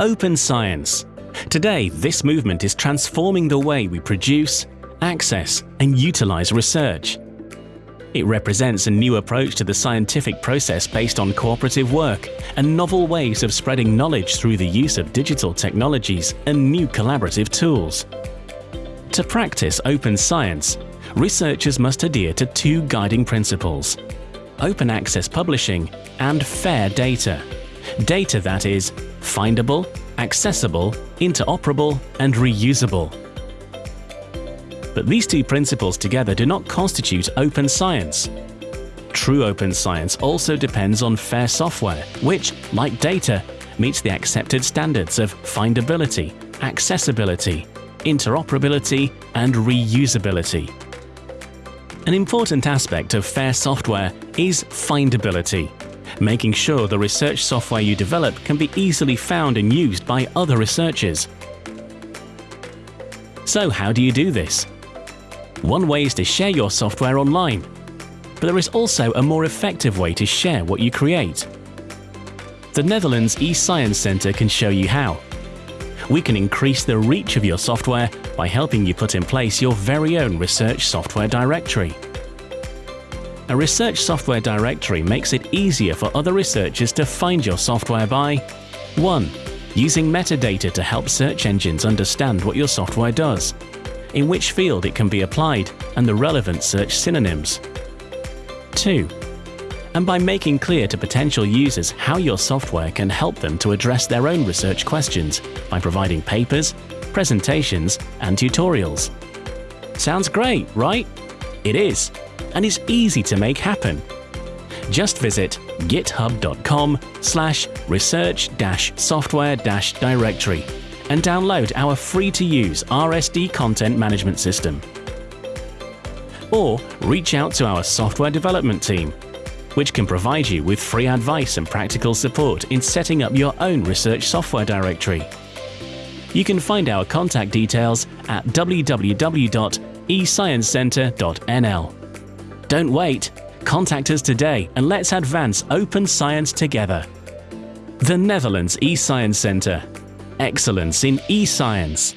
open science. Today, this movement is transforming the way we produce, access and utilize research. It represents a new approach to the scientific process based on cooperative work and novel ways of spreading knowledge through the use of digital technologies and new collaborative tools. To practice open science, researchers must adhere to two guiding principles open access publishing and fair data. Data that is findable, accessible, interoperable and reusable. But these two principles together do not constitute open science. True open science also depends on fair software, which, like data, meets the accepted standards of findability, accessibility, interoperability and reusability. An important aspect of fair software is findability, making sure the research software you develop can be easily found and used by other researchers. So how do you do this? One way is to share your software online, but there is also a more effective way to share what you create. The Netherlands eScience Center can show you how. We can increase the reach of your software by helping you put in place your very own research software directory. A research software directory makes it easier for other researchers to find your software by 1. Using metadata to help search engines understand what your software does in which field it can be applied and the relevant search synonyms. 2. And by making clear to potential users how your software can help them to address their own research questions by providing papers, presentations and tutorials. Sounds great, right? It is, and is easy to make happen. Just visit github.com slash research-software-directory and download our free-to-use RSD content management system. Or reach out to our software development team, which can provide you with free advice and practical support in setting up your own research software directory. You can find our contact details at www.esciencecenter.nl. Don't wait, contact us today and let's advance open science together. The Netherlands eScience Center excellence in e-science.